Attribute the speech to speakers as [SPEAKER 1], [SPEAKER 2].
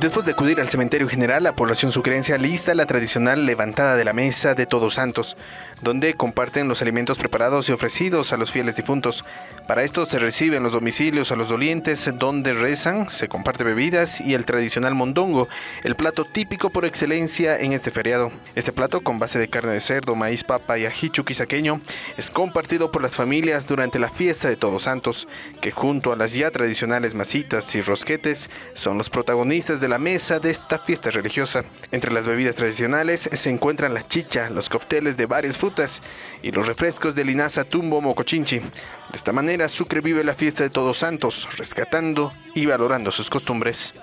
[SPEAKER 1] Después de acudir al cementerio general, la población sucrense alista la tradicional levantada de la mesa de Todos Santos, donde comparten los alimentos preparados y ofrecidos a los fieles difuntos. Para esto se reciben los domicilios a los dolientes, donde rezan, se comparte bebidas y el tradicional mondongo, el plato típico por excelencia en este feriado. Este plato, con base de carne de cerdo, maíz, papa y ají chuquisaqueño, es compartido por las familias durante la fiesta de Todos Santos, que junto a las ya tradicionales masitas y rosquetes son los protagonistas de la mesa de esta fiesta religiosa. Entre las bebidas tradicionales se encuentran la chicha, los cócteles de varias y los refrescos de linaza tumbo mocochinchi. De esta manera, Sucre vive la fiesta de Todos Santos, rescatando y valorando sus costumbres.